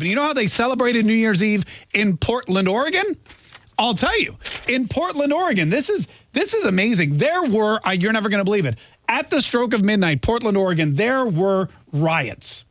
But you know how they celebrated New Year's Eve in Portland, Oregon? I'll tell you, in Portland, Oregon, this is this is amazing. There were, you're never going to believe it, at the stroke of midnight, Portland, Oregon, there were riots.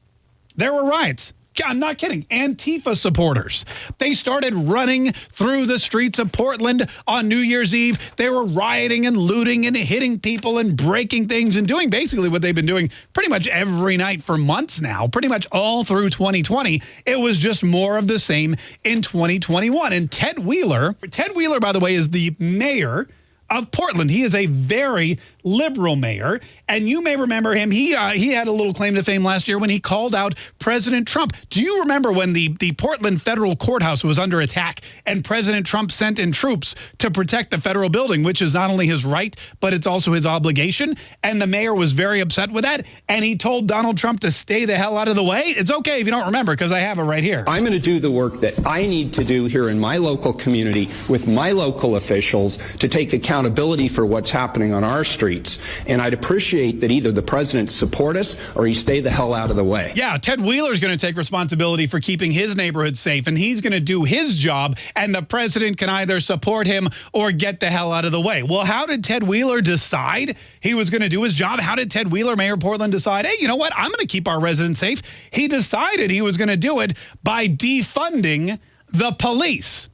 There were riots. I'm not kidding. Antifa supporters. They started running through the streets of Portland on New Year's Eve. They were rioting and looting and hitting people and breaking things and doing basically what they've been doing pretty much every night for months now, pretty much all through 2020. It was just more of the same in 2021. And Ted Wheeler, Ted Wheeler, by the way, is the mayor of Portland. He is a very liberal mayor, and you may remember him. He uh, he had a little claim to fame last year when he called out President Trump. Do you remember when the the Portland federal courthouse was under attack and President Trump sent in troops to protect the federal building, which is not only his right but it's also his obligation? And the mayor was very upset with that, and he told Donald Trump to stay the hell out of the way. It's okay if you don't remember because I have it right here. I'm going to do the work that I need to do here in my local community with my local officials to take accountability for what's happening on our streets. And I'd appreciate that either the president support us or he stay the hell out of the way. Yeah, Ted Wheeler's going to take responsibility for keeping his neighborhood safe, and he's going to do his job, and the president can either support him or get the hell out of the way. Well, how did Ted Wheeler decide he was going to do his job? How did Ted Wheeler, Mayor Portland, decide, hey, you know what, I'm going to keep our residents safe? He decided he was going to do it by defunding the police.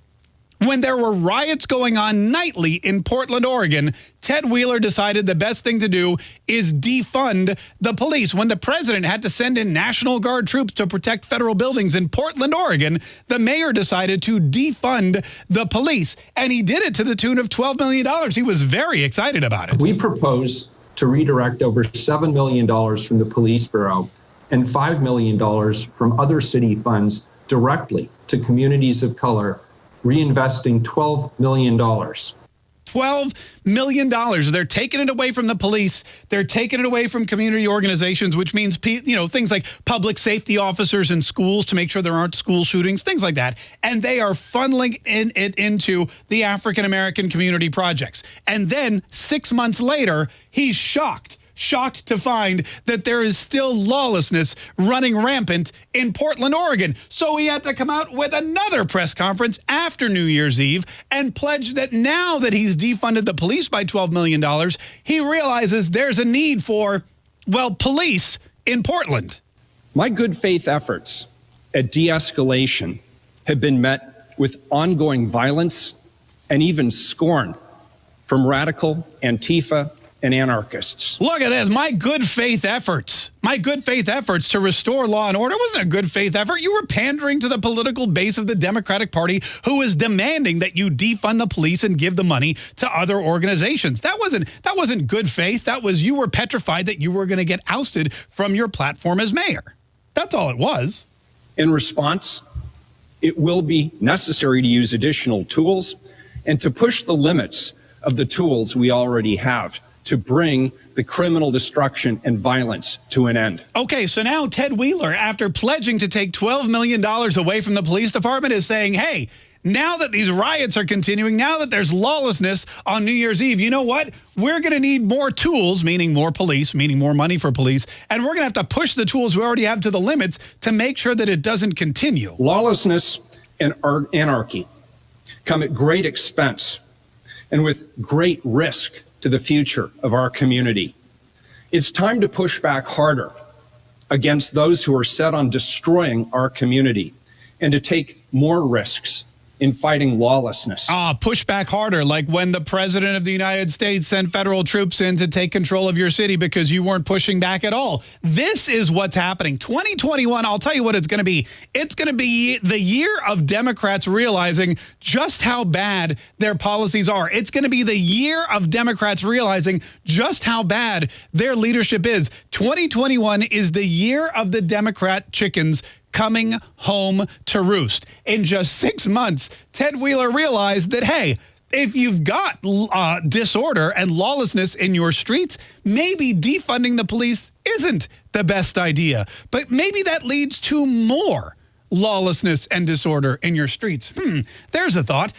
When there were riots going on nightly in Portland, Oregon, Ted Wheeler decided the best thing to do is defund the police. When the president had to send in National Guard troops to protect federal buildings in Portland, Oregon, the mayor decided to defund the police. And he did it to the tune of $12 million. He was very excited about it. We propose to redirect over $7 million from the police bureau and $5 million from other city funds directly to communities of color reinvesting $12 million. $12 million. They're taking it away from the police. They're taking it away from community organizations, which means, you know, things like public safety officers in schools to make sure there aren't school shootings, things like that. And they are funneling in, it into the African-American community projects. And then six months later, he's shocked shocked to find that there is still lawlessness running rampant in Portland, Oregon. So he had to come out with another press conference after New Year's Eve and pledge that now that he's defunded the police by $12 million, he realizes there's a need for, well, police in Portland. My good faith efforts at de-escalation have been met with ongoing violence and even scorn from radical Antifa and anarchists. Look at this. My good faith efforts, my good faith efforts to restore law and order wasn't a good faith effort. You were pandering to the political base of the Democratic Party who is demanding that you defund the police and give the money to other organizations. That wasn't that wasn't good faith. That was you were petrified that you were going to get ousted from your platform as mayor. That's all it was. In response, it will be necessary to use additional tools and to push the limits of the tools we already have to bring the criminal destruction and violence to an end. Okay, so now Ted Wheeler, after pledging to take $12 million away from the police department, is saying, hey, now that these riots are continuing, now that there's lawlessness on New Year's Eve, you know what? We're going to need more tools, meaning more police, meaning more money for police, and we're going to have to push the tools we already have to the limits to make sure that it doesn't continue. Lawlessness and anarchy come at great expense and with great risk to the future of our community. It's time to push back harder against those who are set on destroying our community and to take more risks in fighting lawlessness. Ah, push back harder, like when the president of the United States sent federal troops in to take control of your city because you weren't pushing back at all. This is what's happening. 2021, I'll tell you what it's going to be. It's going to be the year of Democrats realizing just how bad their policies are. It's going to be the year of Democrats realizing just how bad their leadership is. 2021 is the year of the Democrat chickens coming home to roost. In just six months, Ted Wheeler realized that, hey, if you've got uh, disorder and lawlessness in your streets, maybe defunding the police isn't the best idea. But maybe that leads to more lawlessness and disorder in your streets. Hmm, there's a thought.